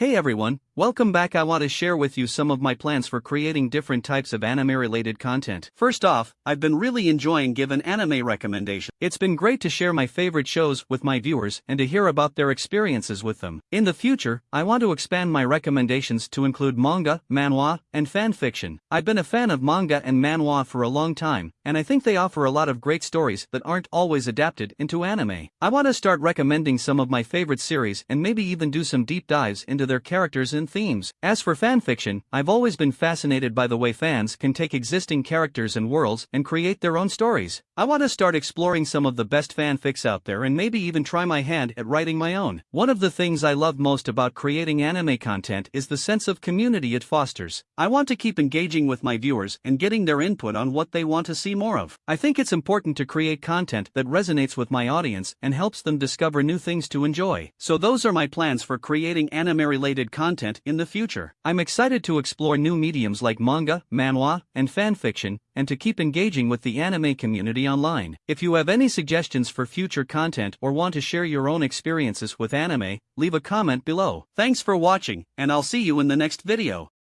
Hey everyone, welcome back. I want to share with you some of my plans for creating different types of anime related content. First off, I've been really enjoying giving anime recommendations. It's been great to share my favorite shows with my viewers and to hear about their experiences with them. In the future, I want to expand my recommendations to include manga, manhwa, and fan fiction. I've been a fan of manga and manhwa for a long time, and I think they offer a lot of great stories that aren't always adapted into anime. I want to start recommending some of my favorite series and maybe even do some deep dives into their characters and themes. As for fanfiction, I've always been fascinated by the way fans can take existing characters and worlds and create their own stories. I want to start exploring some of the best fanfics out there and maybe even try my hand at writing my own. One of the things I love most about creating anime content is the sense of community it fosters. I want to keep engaging with my viewers and getting their input on what they want to see more of. I think it's important to create content that resonates with my audience and helps them discover new things to enjoy. So those are my plans for creating anime related in the future. I'm excited to explore new mediums like manga, manhwa, and fanfiction, and to keep engaging with the anime community online. If you have any suggestions for future content or want to share your own experiences with anime, leave a comment below. Thanks for watching, and I'll see you in the next video.